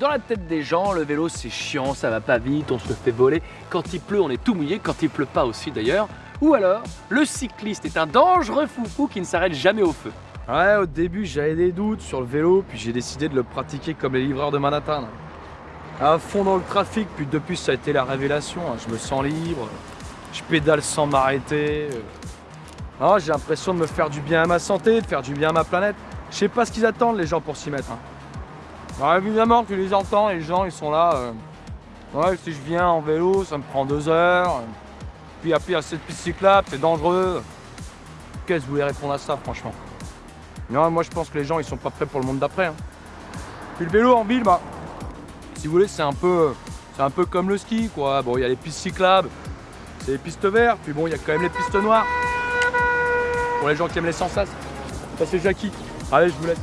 Dans la tête des gens, le vélo c'est chiant, ça va pas vite, on se fait voler. Quand il pleut, on est tout mouillé, quand il pleut pas aussi d'ailleurs. Ou alors, le cycliste est un dangereux foufou qui ne s'arrête jamais au feu. Ouais, au début j'avais des doutes sur le vélo, puis j'ai décidé de le pratiquer comme les livreurs de Manhattan. À fond dans le trafic, puis depuis ça a été la révélation. hein. Je me sens libre, je pédale sans m'arrêter. Ah, j'ai l'impression de me faire du bien à ma santé, de faire du bien à ma planète. Je sais pas ce qu'ils attendent les gens pour s'y mettre. Alors évidemment que je les entends, les gens ils sont là. euh, Ouais, si je viens en vélo, ça me prend deux heures. Puis après, il y a cette piste cyclable, c'est dangereux. Qu'est-ce que vous voulez répondre à ça, franchement? Non, moi je pense que les gens ils sont pas prêts pour le monde d'après. hein. Puis le vélo en ville, bah, si vous voulez, c'est un peu, c'est un peu comme le ski, quoi. Bon, il y a les pistes cyclables, c'est les pistes vertes, puis bon, il y a quand même les pistes noires. Pour les gens qui aiment les sensations. Ça c'est Jackie. Allez, je vous laisse.